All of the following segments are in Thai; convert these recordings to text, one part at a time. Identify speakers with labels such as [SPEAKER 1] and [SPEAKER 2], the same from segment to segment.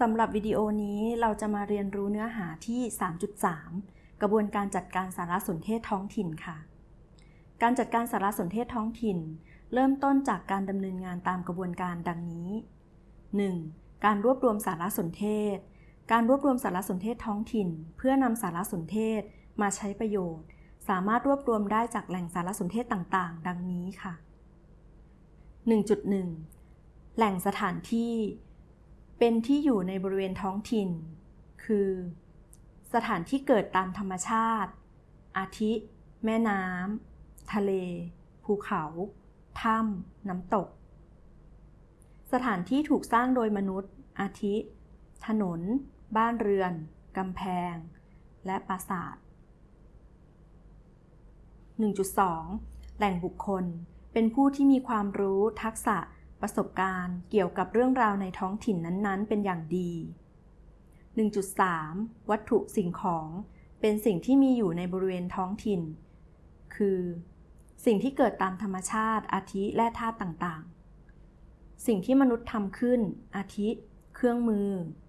[SPEAKER 1] สำหรับวิดีโอนี้เราจะมาเรียนรู้เนื้อหาที่ 3.3 กระบวนการจัดการสารสนเทศท้องถิ่นค่ะ การจัดการสารสนเทศท้องถิ่น เริ่มต้นจากการดำเนินงานตามกระบวนการดังนี้ 1. การรวบรวมสารสนเทศ การรวบรวมสารสนเทศท้องถิ่น เพื่อนำสารสนเทศมาใช้ประโยชน์ สามารถรวบรวมได้จากแหล่งสารสนเทศต่างๆ ดังนี้ค่ะ 1.1 แหล่งสถานที่ เป็นที่อยู่ในบริเวณท้องถิ่น คือ สถานที่เกิดตามธรรมชาติ อาทิ แม่น้ำ ทะเล ภูเขา ถ้ำ น้ำตก สถานที่ถูกสร้างโดยมนุษย์ อาทิ ถนน บ้านเรือน กำแพง และปราสาท 1.2 แหล่งบุคคล เป็นผู้ที่มีความรู้ ทักษะ ประสบการณ์เกี่ยวกับเรื่องราวในท้องถิ่นนั้นๆ เป็นอย่างดี 1.3 วัตถุสิ่งของเป็นสิ่งที่มีอยู่ในบริเวณท้องถิ่น คือ สิ่งที่เกิดตามธรรมชาติอาทิและธาตุต่างๆ สิ่งที่มนุษย์ทำขึ้น อาทิ เครื่องมือ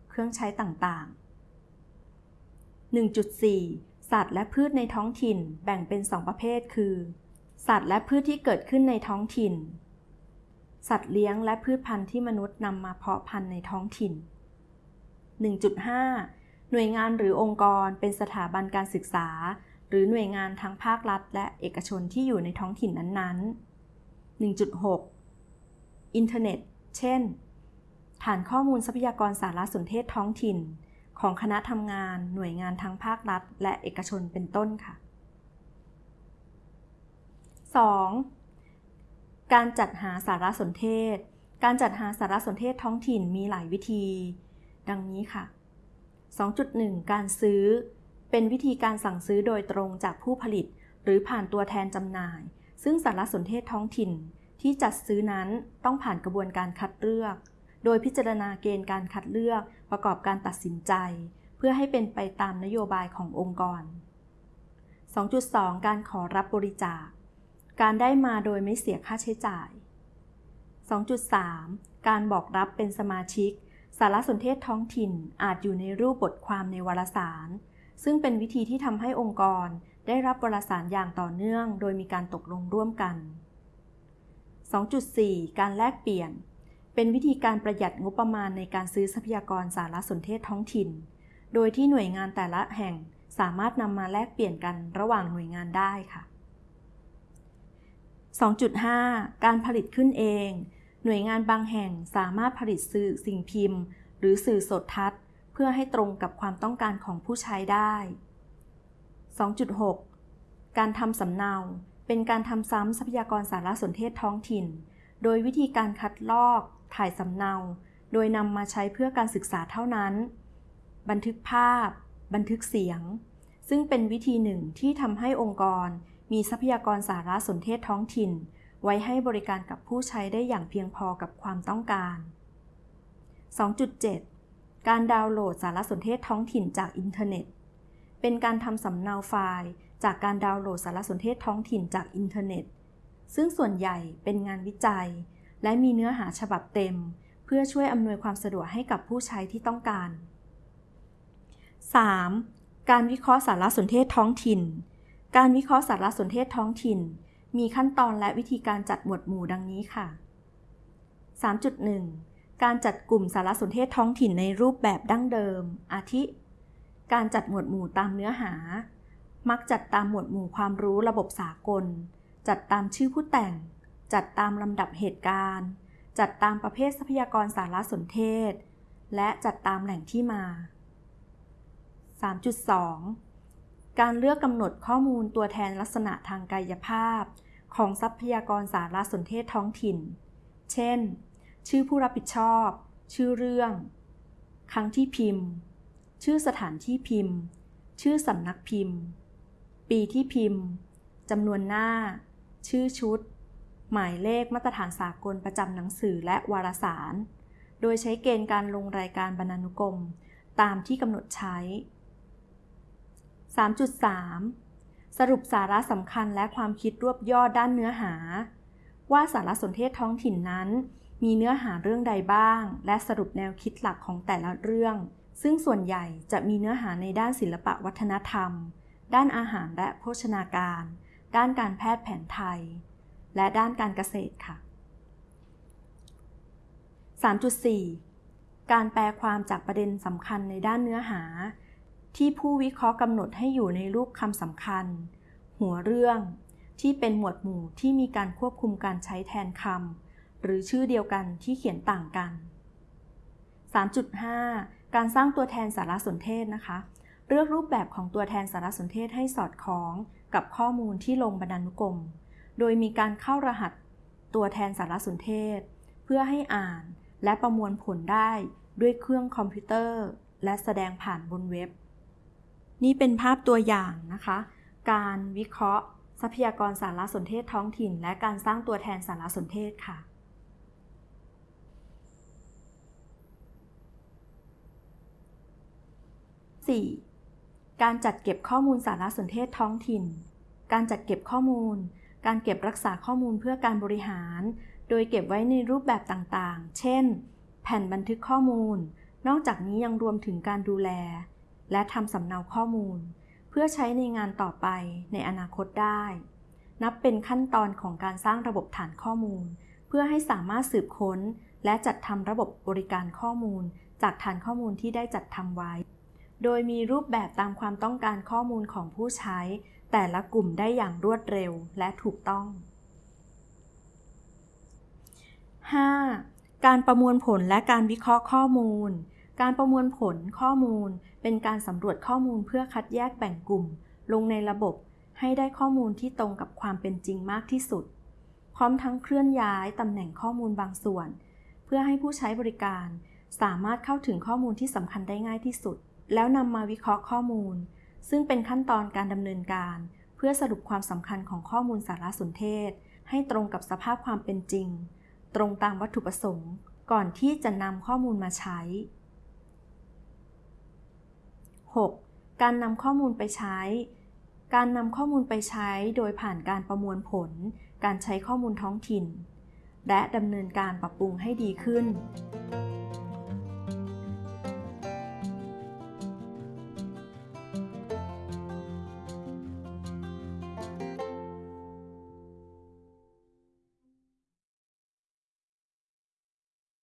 [SPEAKER 1] เครื่องใช้ต่างๆ 1.4 สัตว์และพืชในท้องถิ่นแบ่งเป็น 2 ประเภท คือ สัตว์และพืชที่เกิดขึ้นในท้องถิ่น สัตว์เลี้ยงและพืชพันธุ์ที่มนุษย์นำมาเพาะพันธุ์ในท้องถิ่น 1.5 หน่วยงานหรือองค์กรเป็นสถาบันการศึกษา หรือหน่วยงานทั้งภาครัฐ และเอกชนที่อยู่ในท้องถิ่นนั้นๆ 1.6 อินเทอร์เน็ต เช่น ฐานข้อมูลทรัพยากรสารสนเทศท้องถิ่น ของคณะทำงาน หน่วยงานทั้งภาครัฐ และเอกชนเป็นต้นค่ะ 2. การจัดหาสารสนเทศ การจัดหาสารสนเทศท้องถิ่นมีหลายวิธี ดังนี้ค่ะ 2.1 การซื้อ เป็นวิธีการสั่งซื้อโดยตรงจากผู้ผลิต หรือผ่านตัวแทนจำหน่าย ซึ่งสารสนเทศท้องถิ่นที่จัดซื้อนั้นต้องผ่านกระบวนการคัดเลือก โดยพิจารณาเกณฑ์การคัดเลือกประกอบการตัดสินใจ เพื่อให้เป็นไปตามนโยบายขององค์กร 2.2 การขอรับบริจาค การได้มาโดยไม่เสียค่าใช้จ่าย 2.3 การบอกรับเป็นสมาชิก สารสนเทศท้องถิ่นอาจอยู่ในรูปบทความในวารสาร ซึ่งเป็นวิธีที่ทำให้องค์กรได้รับวารสารอย่างต่อเนื่อง โดยมีการตกลงร่วมกัน 2.4 การแลกเปลี่ยน เป็นวิธีการประหยัดงบประมาณในการซื้อทรัพยากรสารสนเทศท้องถิ่น โดยที่หน่วยงานแต่ละแห่งสามารถนำมาแลกเปลี่ยนกันระหว่างหน่วยงานได้ค่ะ 2.5 การผลิตขึ้นเอง หน่วยงานบางแห่งสามารถผลิตสื่อสิ่งพิมพ์ หรือสื่อสดทัศน์ เพื่อให้ตรงกับความต้องการของผู้ใช้ได้ 2.6 การทำสำเนา เป็นการทำซ้ำทรัพยากรสารสนเทศท้องถิ่น โดยวิธีการคัดลอก ถ่ายสำเนา โดยนำมาใช้เพื่อการศึกษาเท่านั้น บันทึกภาพ บันทึกเสียง ซึ่งเป็นวิธีหนึ่งที่ทำให้องค์กร มีทรัพยากรสารสนเทศท้องถิ่น ไว้ให้บริการกับผู้ใช้ได้อย่างเพียงพอกับความต้องการ 2.7 การดาวน์โหลดสารสนเทศท้องถิ่นจากอินเทอร์เน็ต เป็นการทำสำเนาไฟล์ จากการดาวน์โหลดสารสนเทศท้องถิ่นจากอินเทอร์เน็ต ซึ่งส่วนใหญ่เป็นงานวิจัย และมีเนื้อหาฉบับเต็ม เพื่อช่วยอำนวยความสะดวกให้กับผู้ใช้ที่ต้องการ 3. การวิเคราะห์สารสนเทศท้องถิ่น การวิเคราะห์สารสนเทศท้องถิ่น มีขั้นตอนและวิธีการจัดหมวดหมู่ดังนี้ค่ะ 3.1 การจัดกลุ่มสารสนเทศท้องถิ่นในรูปแบบดั้งเดิม อาทิ การจัดหมวดหมู่ตามเนื้อหา มักจัดตามหมวดหมู่ความรู้ระบบสากล จัดตามชื่อผู้แต่ง จัดตามลำดับเหตุการณ์ จัดตามประเภททรัพยากรสารสนเทศ และจัดตามแหล่งที่มา 3.2 การเลือกกำหนดข้อมูลตัวแทนลักษณะทางกายภาพ ของทรัพยากรสารสนเทศท้องถิ่น เช่น ชื่อผู้รับผิดชอบ ชื่อเรื่อง ครั้งที่พิมพ์ ชื่อสถานที่พิมพ์ ชื่อสำนักพิมพ์ ปีที่พิมพ์จำนวนหน้า ชื่อชุด หมายเลขมาตรฐานสากลประจำหนังสือและวารสาร โดยใช้เกณฑ์การลงรายการบรรณานุกรม ตามที่กำหนดใช้ 3.3 สรุปสาระสำคัญและความคิดรวบยอดด้านเนื้อหา ว่าสารสนเทศท้องถิ่นนั้น มีเนื้อหาเรื่องใดบ้าง และสรุปแนวคิดหลักของแต่ละเรื่อง ซึ่งส่วนใหญ่จะมีเนื้อหาในด้านศิลปะวัฒนธรรม ด้านอาหารและโภชนาการ ด้านการแพทย์แผนไทย และด้านการเกษตรค่ะ 3.4 การแปลความจากประเด็นสำคัญในด้านเนื้อหา ที่ผู้วิเคราะห์กำหนดให้อยู่ในรูปคำสำคัญ หัวเรื่อง ที่เป็นหมวดหมู่ที่มีการควบคุมการใช้แทนคำหรือชื่อเดียวกันที่เขียนต่างกัน 3.5 การสร้างตัวแทนสารสนเทศนะคะ เลือกรูปแบบของตัวแทนสารสนเทศให้สอดคล้องกับข้อมูลที่ลงบรรณานุกรม โดยมีการเข้ารหัสตัวแทนสารสนเทศ เพื่อให้อ่านและประมวลผลได้ด้วยเครื่องคอมพิวเตอร์ และแสดงผ่านบนเว็บ นี่เป็นภาพตัวอย่างนะคะ การวิเคราะห์ ทรัพยากรสารสนเทศท้องถิ่น และการสร้างตัวแทนสารสนเทศค่ะ 4. การจัดเก็บข้อมูลสารสนเทศท้องถิ่น การจัดเก็บข้อมูล การเก็บรักษาข้อมูลเพื่อการบริหาร โดยเก็บไว้ในรูปแบบต่างๆ เช่น แผ่นบันทึกข้อมูล นอกจากนี้ยังรวมถึงการดูแล และทำสำเนาข้อมูล เพื่อใช้ในงานต่อไปในอนาคตได้ นับเป็นขั้นตอนของการสร้างระบบฐานข้อมูล เพื่อให้สามารถสืบค้น และจัดทำระบบบริการข้อมูล จากฐานข้อมูลที่ได้จัดทำไว้ โดยมีรูปแบบตามความต้องการข้อมูลของผู้ใช้ แต่ละกลุ่มได้อย่างรวดเร็วและถูกต้อง 5. การประมวลผลและการวิเคราะห์ข้อมูล การประมวลผลข้อมูล เป็นการสำรวจข้อมูลเพื่อคัดแยกแบ่งกลุ่ม ลงในระบบ ให้ได้ข้อมูลที่ตรงกับความเป็นจริงมากที่สุด พร้อมทั้งเคลื่อนย้ายตำแหน่งข้อมูลบางส่วน เพื่อให้ผู้ใช้บริการ สามารถเข้าถึงข้อมูลที่สำคัญได้ง่ายที่สุด แล้วนำมาวิเคราะห์ข้อมูล ซึ่งเป็นขั้นตอนการดำเนินการ เพื่อสรุปความสำคัญของข้อมูลสารสนเทศ ให้ตรงกับสภาพความเป็นจริง ตรงตามวัตถุประสงค์ ก่อนที่จะนำข้อมูลมาใช้ 6. การนำข้อมูลไปใช้ การนำข้อมูลไปใช้โดยผ่านการประมวลผล การใช้ข้อมูลท้องถิ่น และดำเนินการปรับปรุงให้ดีขึ้น